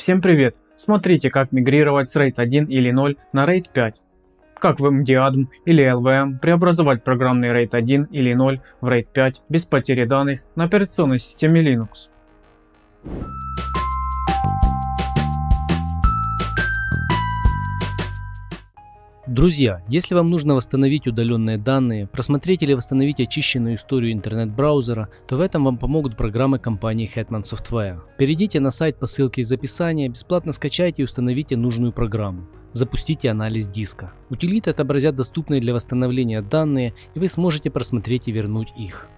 Всем привет! Смотрите как мигрировать с RAID 1 или 0 на RAID 5. Как в MDADM или LVM преобразовать программный RAID 1 или 0 в RAID 5 без потери данных на операционной системе Linux. Друзья, если вам нужно восстановить удаленные данные, просмотреть или восстановить очищенную историю интернет-браузера, то в этом вам помогут программы компании Hetman Software. Перейдите на сайт по ссылке из описания, бесплатно скачайте и установите нужную программу. Запустите анализ диска. Утилиты отобразят доступные для восстановления данные и вы сможете просмотреть и вернуть их.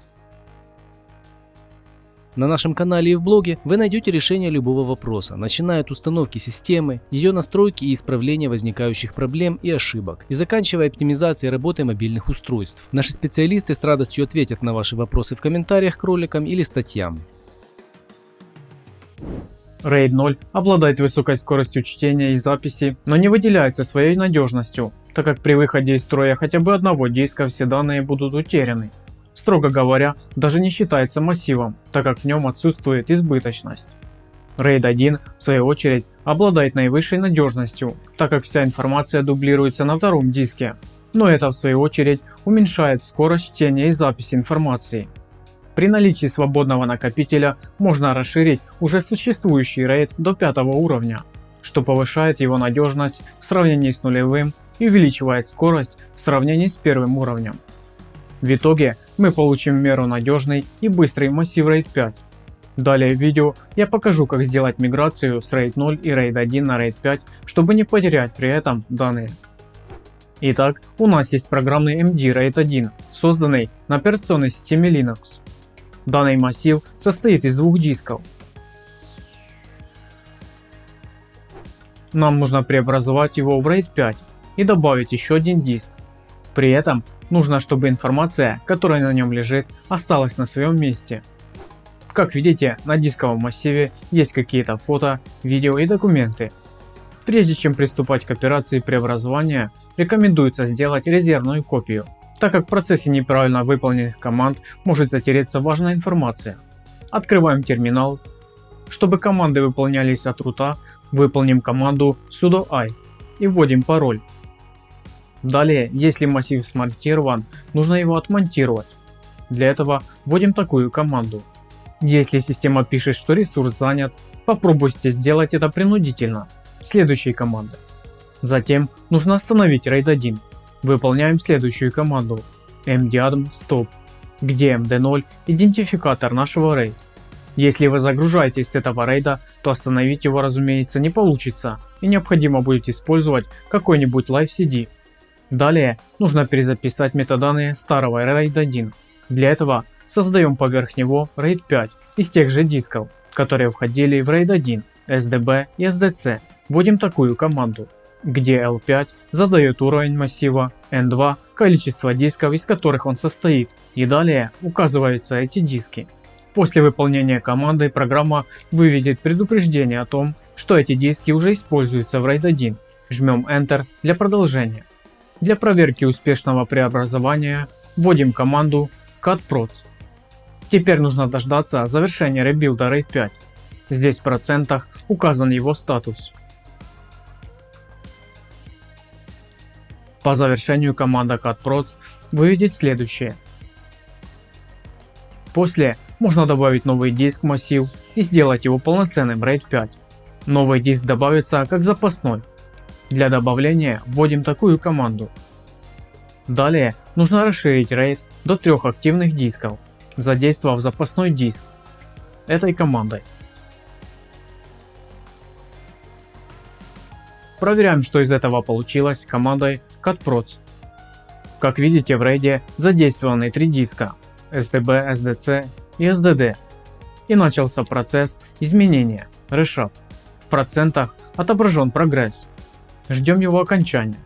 На нашем канале и в блоге вы найдете решение любого вопроса, начиная от установки системы, ее настройки и исправления возникающих проблем и ошибок, и заканчивая оптимизацией работы мобильных устройств. Наши специалисты с радостью ответят на ваши вопросы в комментариях к роликам или статьям. RAID 0 обладает высокой скоростью чтения и записи, но не выделяется своей надежностью, так как при выходе из строя хотя бы одного диска все данные будут утеряны строго говоря, даже не считается массивом, так как в нем отсутствует избыточность. RAID 1, в свою очередь, обладает наивысшей надежностью, так как вся информация дублируется на втором диске, но это в свою очередь уменьшает скорость чтения и записи информации. При наличии свободного накопителя можно расширить уже существующий RAID до пятого уровня, что повышает его надежность в сравнении с нулевым и увеличивает скорость в сравнении с первым уровнем. В итоге мы получим меру надежный и быстрый массив RAID 5. Далее в видео я покажу как сделать миграцию с RAID 0 и RAID 1 на RAID 5, чтобы не потерять при этом данные. Итак, у нас есть программный MD RAID 1, созданный на операционной системе Linux. Данный массив состоит из двух дисков. Нам нужно преобразовать его в RAID 5 и добавить еще один диск. При этом нужно, чтобы информация, которая на нем лежит, осталась на своем месте. Как видите, на дисковом массиве есть какие-то фото, видео и документы. Прежде чем приступать к операции преобразования, рекомендуется сделать резервную копию, так как в процессе неправильно выполненных команд может затереться важная информация. Открываем терминал. Чтобы команды выполнялись от рута, выполним команду sudo i и вводим пароль. Далее, если массив смонтирован, нужно его отмонтировать. Для этого вводим такую команду. Если система пишет, что ресурс занят, попробуйте сделать это принудительно. Следующей команды. Затем нужно остановить RAID 1. Выполняем следующую команду mdadm stop, где md0 идентификатор нашего RAID. Если вы загружаетесь с этого рейда, то остановить его разумеется не получится и необходимо будет использовать какой-нибудь Live CD Далее нужно перезаписать метаданные старого RAID 1. Для этого создаем поверх него RAID 5 из тех же дисков, которые входили в RAID 1, SDB и SDC. Вводим такую команду, где L5 задает уровень массива, N2 количество дисков из которых он состоит и далее указываются эти диски. После выполнения команды программа выведет предупреждение о том, что эти диски уже используются в RAID 1. Жмем Enter для продолжения. Для проверки успешного преобразования вводим команду cutproc. Теперь нужно дождаться завершения ребилда RAID 5. Здесь в процентах указан его статус. По завершению команда cutproc выведет следующее. После можно добавить новый диск массив и сделать его полноценным RAID 5. Новый диск добавится как запасной для добавления вводим такую команду. Далее нужно расширить RAID до трех активных дисков, задействовав запасной диск этой командой. Проверяем что из этого получилось командой cutproc. Как видите в RAID задействованы три диска SDB, SDC и SDD и начался процесс изменения reshuffle. В процентах отображен прогресс. Ждем его окончания.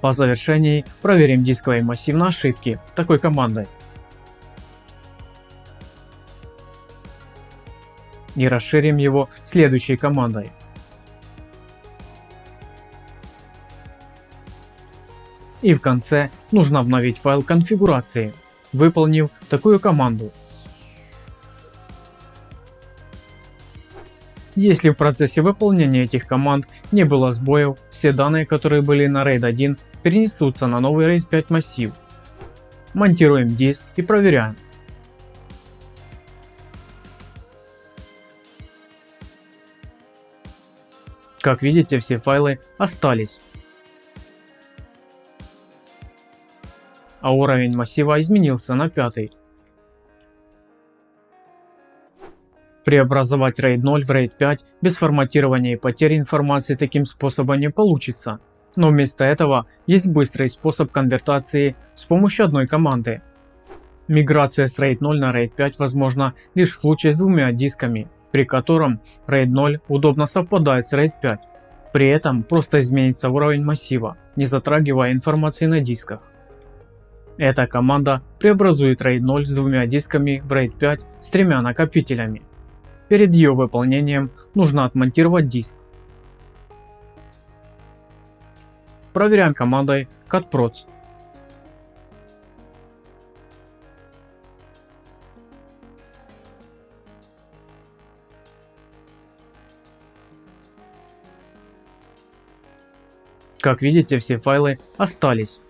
По завершении проверим дисковый массив на ошибки такой командой. И расширим его следующей командой. И в конце нужно обновить файл конфигурации, выполнив такую команду Если в процессе выполнения этих команд не было сбоев, все данные, которые были на RAID 1, перенесутся на новый RAID 5 массив. Монтируем диск и проверяем. Как видите, все файлы остались. А уровень массива изменился на пятый. Преобразовать RAID 0 в RAID 5 без форматирования и потери информации таким способом не получится. Но вместо этого есть быстрый способ конвертации с помощью одной команды. Миграция с RAID 0 на RAID 5 возможна лишь в случае с двумя дисками, при котором RAID 0 удобно совпадает с RAID 5. При этом просто изменится уровень массива, не затрагивая информации на дисках. Эта команда преобразует RAID 0 с двумя дисками в RAID 5 с тремя накопителями. Перед ее выполнением нужно отмонтировать диск. Проверяем командой catproc. Как видите, все файлы остались.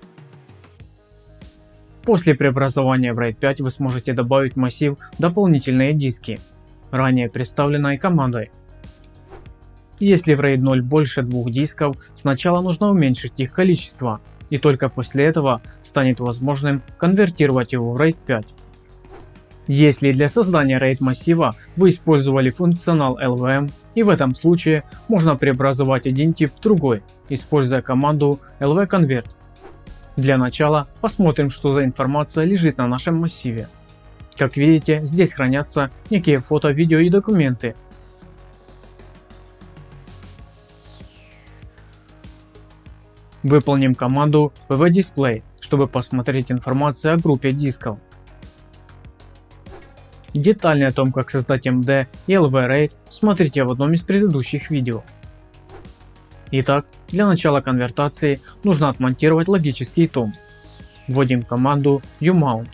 После преобразования в RAID 5 вы сможете добавить в массив дополнительные диски, ранее представленной командой. Если в RAID 0 больше двух дисков, сначала нужно уменьшить их количество, и только после этого станет возможным конвертировать его в RAID 5. Если для создания RAID массива вы использовали функционал LVM, и в этом случае можно преобразовать один тип в другой, используя команду lvconvert. Для начала посмотрим, что за информация лежит на нашем массиве. Как видите, здесь хранятся некие фото, видео и документы. Выполним команду pvdisplay, чтобы посмотреть информацию о группе дисков. Детальнее о том, как создать MD и LV-RAID, смотрите в одном из предыдущих видео. Итак, для начала конвертации нужно отмонтировать логический том. Вводим команду umount.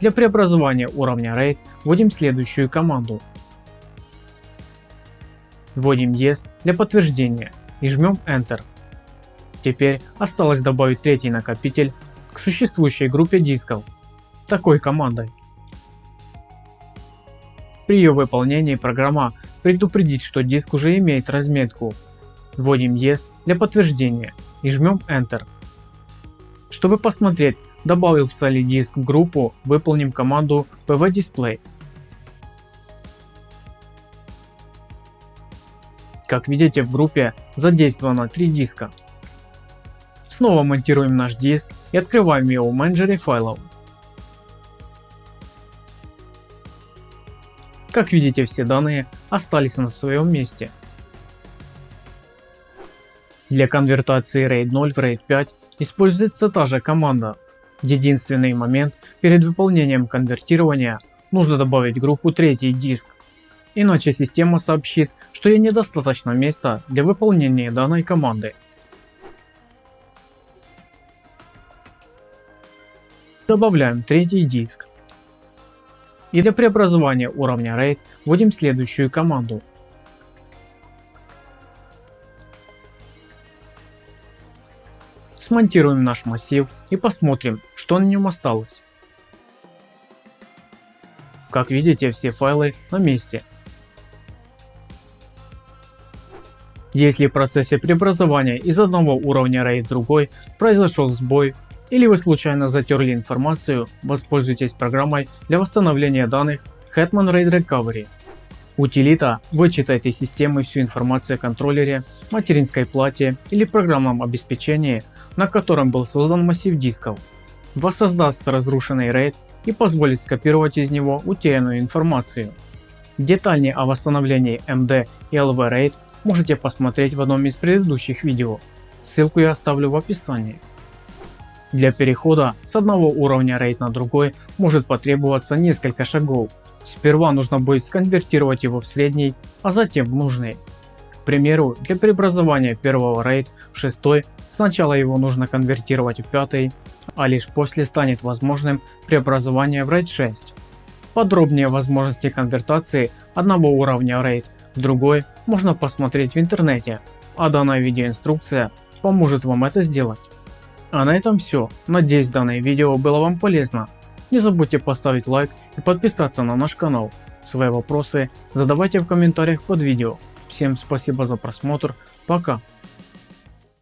Для преобразования уровня RAID вводим следующую команду. Вводим Yes для подтверждения и жмем Enter. Теперь осталось добавить третий накопитель к существующей группе дисков такой командой. При ее выполнении программа предупредит, что диск уже имеет разметку. Вводим Yes для подтверждения и жмем Enter. Чтобы посмотреть, Добавился ли диск в группу, выполним команду pvdisplay. Как видите в группе задействовано 3 диска. Снова монтируем наш диск и открываем его в менеджере файлов. Как видите все данные остались на своем месте. Для конвертации RAID 0 в RAID 5 используется та же команда Единственный момент перед выполнением конвертирования нужно добавить группу третий диск, иначе система сообщит, что ей недостаточно места для выполнения данной команды. Добавляем третий диск. И для преобразования уровня RAID вводим следующую команду Смонтируем наш массив и посмотрим, что на нем осталось. Как видите, все файлы на месте. Если в процессе преобразования из одного уровня RAID в другой произошел сбой или вы случайно затерли информацию, воспользуйтесь программой для восстановления данных Hetman RAID Recovery. Утилита вычитает из системы всю информацию о контроллере, материнской плате или программном обеспечении на котором был создан массив дисков, воссоздаст разрушенный RAID и позволит скопировать из него утерянную информацию. Детальнее о восстановлении MD и LV RAID можете посмотреть в одном из предыдущих видео, ссылку я оставлю в описании. Для перехода с одного уровня RAID на другой может потребоваться несколько шагов. Сперва нужно будет сконвертировать его в средний, а затем в нужный. К примеру, для преобразования первого RAID в шестой Сначала его нужно конвертировать в пятый, а лишь после станет возможным преобразование в RAID 6. Подробнее возможности конвертации одного уровня RAID в другой можно посмотреть в интернете, а данная видеоинструкция поможет вам это сделать. А на этом все. Надеюсь данное видео было вам полезно. Не забудьте поставить лайк и подписаться на наш канал. Свои вопросы задавайте в комментариях под видео. Всем спасибо за просмотр. Пока.